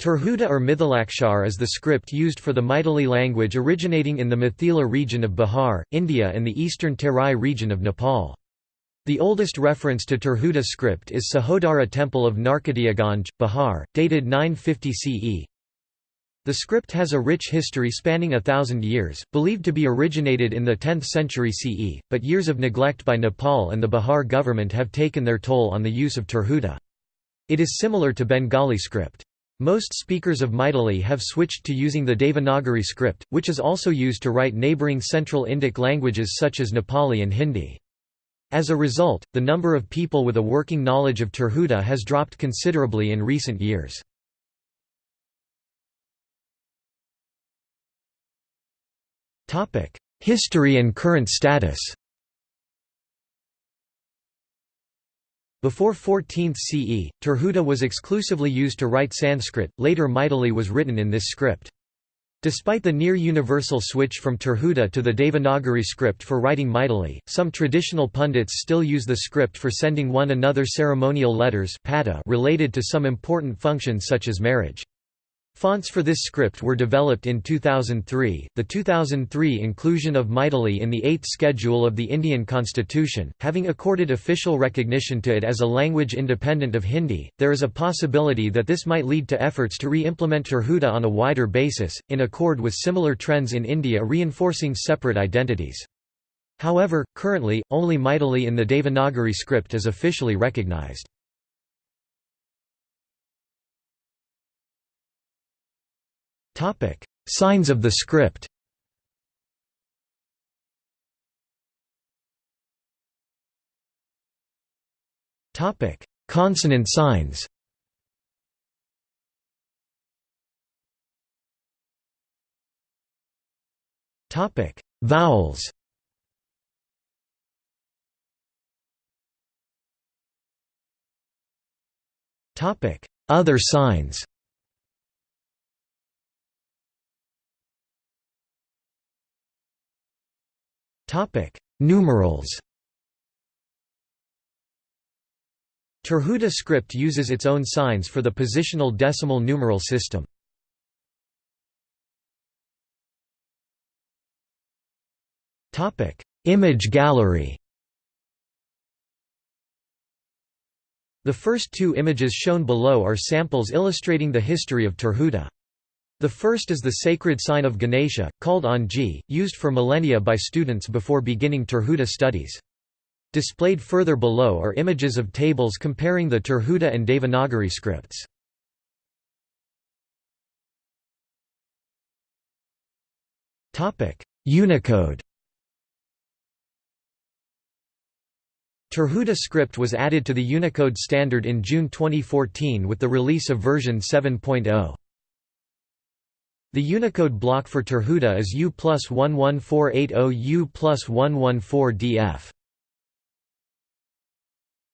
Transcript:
Tirhuta or Mithilakshar is the script used for the Maithili language originating in the Mithila region of Bihar, India and the eastern Terai region of Nepal. The oldest reference to Tirhuta script is Sahodara temple of Narkatiyaganj, Bihar, dated 950 CE. The script has a rich history spanning a thousand years, believed to be originated in the 10th century CE, but years of neglect by Nepal and the Bihar government have taken their toll on the use of Tirhuta. It is similar to Bengali script. Most speakers of Maithili have switched to using the Devanagari script, which is also used to write neighbouring Central Indic languages such as Nepali and Hindi. As a result, the number of people with a working knowledge of Tirhuta has dropped considerably in recent years. History and current status Before 14th CE, Tirhuta was exclusively used to write Sanskrit, later Maithili was written in this script. Despite the near-universal switch from Tirhuta to the Devanagari script for writing Maithili, some traditional pundits still use the script for sending one another ceremonial letters related to some important functions such as marriage. Fonts for this script were developed in 2003. The 2003 inclusion of Maithili in the 8th schedule of the Indian Constitution, having accorded official recognition to it as a language independent of Hindi, there is a possibility that this might lead to efforts to re-implement Tirhuta on a wider basis, in accord with similar trends in India reinforcing separate identities. However, currently, only Maithili in the Devanagari script is officially recognized. Signs of the script. Topic: Consonant signs. Topic: Vowels. Topic: Other signs Topic: Numerals. Tirhuta script uses its own signs for the positional decimal numeral system. Topic: Image gallery. The first two images shown below are samples illustrating the history of Tirhuta. The first is the sacred sign of Ganesha, called Anji, used for millennia by students before beginning Tirhuta studies. Displayed further below are images of tables comparing the Tirhuta and Devanagari scripts. Unicode Tirhuta script was added to the Unicode standard in June 2014 with the release of version 7.0. The Unicode block for Tirhuta is U plus 11480 U plus 114 DF.